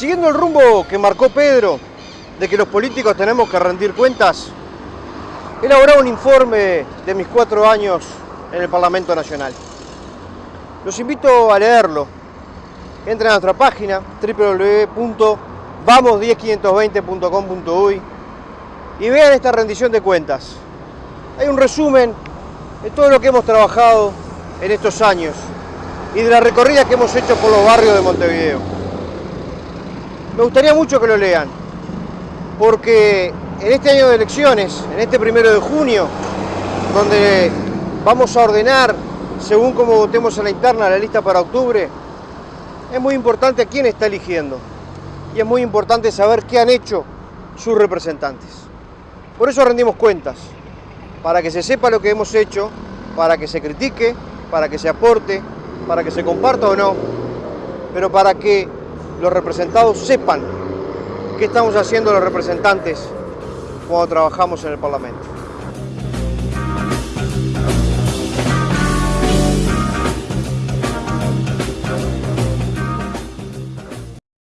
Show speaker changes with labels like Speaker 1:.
Speaker 1: Siguiendo el rumbo que marcó Pedro, de que los políticos tenemos que rendir cuentas, he elaborado un informe de mis cuatro años en el Parlamento Nacional. Los invito a leerlo. Entren a nuestra página www.vamos10520.com.uy y vean esta rendición de cuentas. Hay un resumen de todo lo que hemos trabajado en estos años y de la recorrida que hemos hecho por los barrios de Montevideo. Me gustaría mucho que lo lean, porque en este año de elecciones, en este primero de junio, donde vamos a ordenar, según como votemos en la interna, la lista para octubre, es muy importante a quién está eligiendo y es muy importante saber qué han hecho sus representantes. Por eso rendimos cuentas, para que se sepa lo que hemos hecho, para que se critique, para que se aporte, para que se comparta o no, pero para que los representados sepan qué estamos haciendo los representantes cuando trabajamos en el Parlamento.